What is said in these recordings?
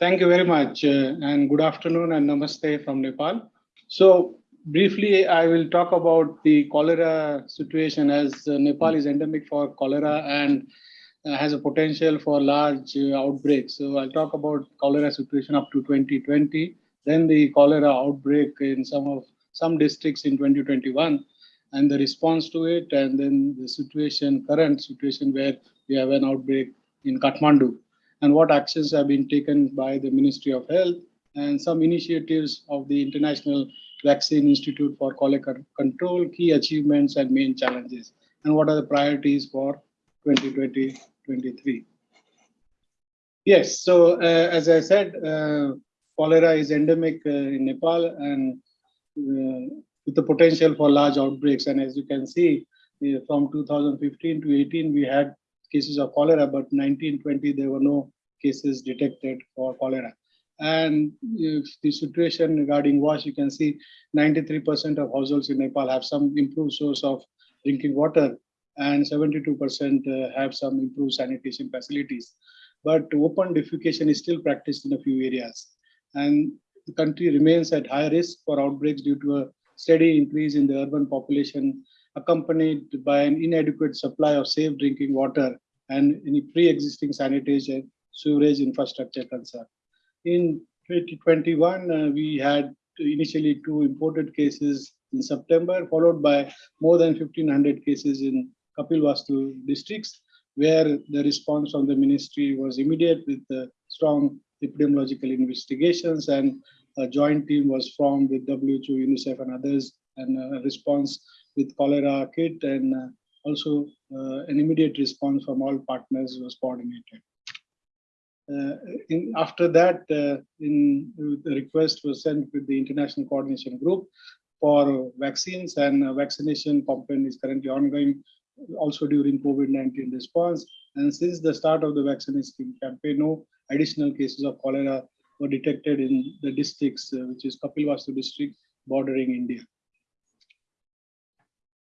Thank you very much, uh, and good afternoon and namaste from Nepal. So briefly, I will talk about the cholera situation as uh, Nepal is endemic for cholera and uh, has a potential for large uh, outbreaks. So I'll talk about cholera situation up to 2020, then the cholera outbreak in some of some districts in 2021, and the response to it, and then the situation, current situation where we have an outbreak in Kathmandu, and what actions have been taken by the Ministry of Health, and some initiatives of the International Vaccine Institute for Cholera Control, key achievements and main challenges, and what are the priorities for 2020 23. Yes, so uh, as I said, uh, cholera is endemic uh, in Nepal and uh, with the potential for large outbreaks. And as you can see, uh, from 2015 to 18, we had cases of cholera, but 1920 there were no cases detected for cholera. And if the situation regarding wash, you can see 93% of households in Nepal have some improved source of drinking water and 72% uh, have some improved sanitation facilities. But open defecation is still practiced in a few areas. And the country remains at high risk for outbreaks due to a steady increase in the urban population, accompanied by an inadequate supply of safe drinking water and any pre-existing sanitation sewerage infrastructure concern. In 2021, uh, we had initially two imported cases in September, followed by more than 1,500 cases in Kapilvastu districts, where the response from the ministry was immediate with the strong epidemiological investigations and a joint team was formed with WHO, UNICEF and others and a response with cholera kit and uh, also uh, an immediate response from all partners was coordinated. Uh, in, after that, uh, in, the request was sent with the International Coordination Group for vaccines and vaccination campaign is currently ongoing also during COVID-19 response. And since the start of the vaccination campaign, no additional cases of cholera were detected in the districts, uh, which is Kapilvastu district bordering India.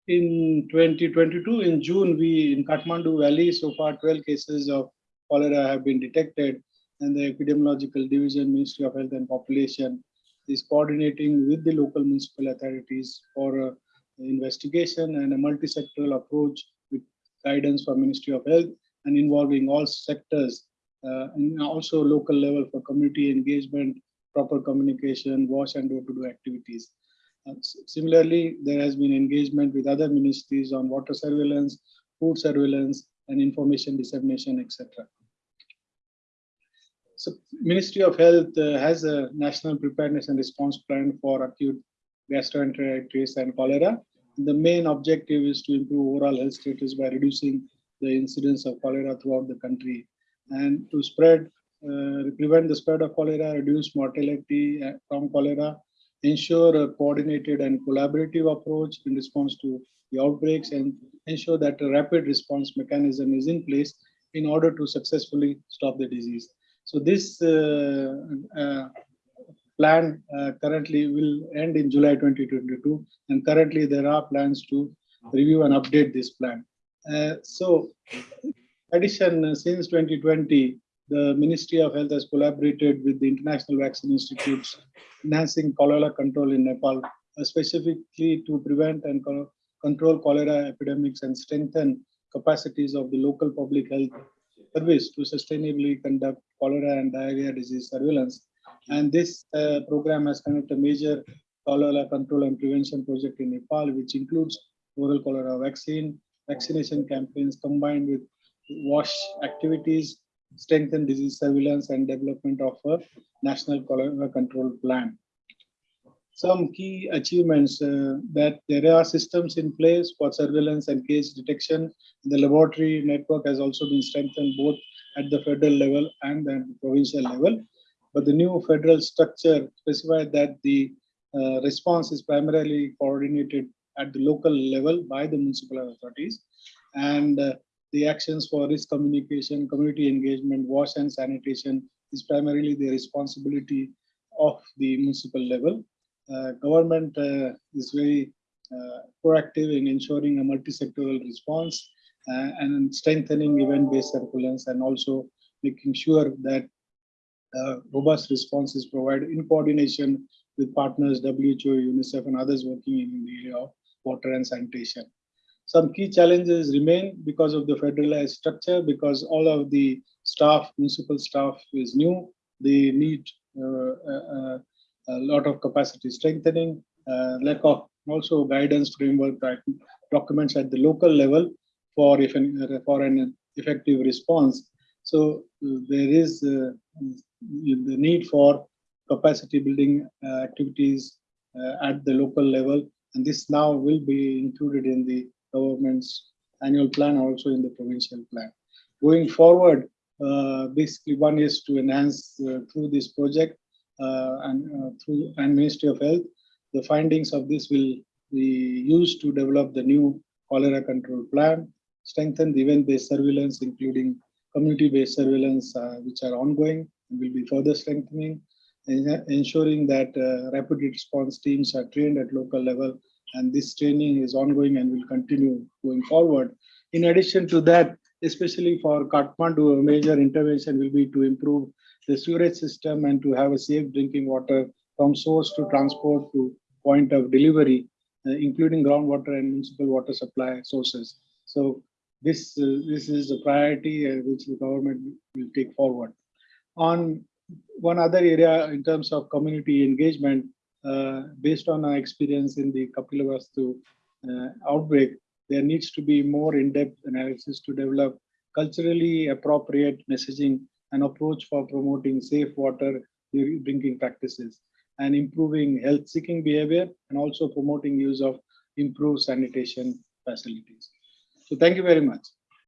In 2022, in June, we in Kathmandu Valley, so far 12 cases of cholera have been detected and the epidemiological division, Ministry of Health and Population is coordinating with the local municipal authorities for uh, investigation and a multi-sectoral approach with guidance from Ministry of Health and involving all sectors uh, and also local level for community engagement, proper communication, wash and door-to-door activities. Similarly, there has been engagement with other ministries on water surveillance, food surveillance, and information dissemination, etc. So Ministry of Health uh, has a national preparedness and response plan for acute gastroenteritis and cholera. The main objective is to improve overall health status by reducing the incidence of cholera throughout the country and to spread, uh, prevent the spread of cholera, reduce mortality uh, from cholera, ensure a coordinated and collaborative approach in response to the outbreaks and ensure that a rapid response mechanism is in place in order to successfully stop the disease. So this uh, uh, plan uh, currently will end in July 2022, and currently there are plans to review and update this plan. Uh, so, addition, uh, since 2020, the Ministry of Health has collaborated with the International Vaccine Institutes, enhancing cholera control in Nepal, uh, specifically to prevent and control cholera epidemics and strengthen capacities of the local public health service to sustainably conduct cholera and diarrhea disease surveillance. And this uh, program has conducted a major cholera control and prevention project in Nepal, which includes oral cholera vaccine, vaccination campaigns combined with wash activities, strengthen disease surveillance, and development of a national cholera control plan. Some key achievements uh, that there are systems in place for surveillance and case detection. The laboratory network has also been strengthened both at the federal level and the provincial level. But the new federal structure specified that the uh, response is primarily coordinated at the local level by the municipal authorities. And uh, the actions for risk communication, community engagement, wash and sanitation is primarily the responsibility of the municipal level. Uh, government uh, is very uh, proactive in ensuring a multi-sectoral response uh, and strengthening event-based surveillance and also making sure that uh, robust responses provided in coordination with partners, WHO, UNICEF, and others working in the area of water and sanitation. Some key challenges remain because of the federalized structure, because all of the staff, municipal staff is new. They need uh, uh, a lot of capacity strengthening, uh, lack of also guidance framework documents at the local level for, if an, for an effective response. So there is the need for capacity building activities at the local level and this now will be included in the government's annual plan, also in the provincial plan. Going forward, uh, basically one is to enhance uh, through this project uh, and uh, through and Ministry of Health, the findings of this will be used to develop the new cholera control plan, strengthen the event-based surveillance, including community-based surveillance, uh, which are ongoing and will be further strengthening, ensuring that uh, rapid response teams are trained at local level and this training is ongoing and will continue going forward. In addition to that, especially for Kathmandu, a major intervention will be to improve the sewerage system and to have a safe drinking water from source to transport to point of delivery, uh, including groundwater and municipal water supply sources. So this, uh, this is a priority uh, which the government will take forward. On one other area in terms of community engagement, uh, based on our experience in the Kapilavastu uh, outbreak, there needs to be more in-depth analysis to develop culturally appropriate messaging and approach for promoting safe water drinking practices and improving health seeking behavior and also promoting use of improved sanitation facilities. So thank you very much.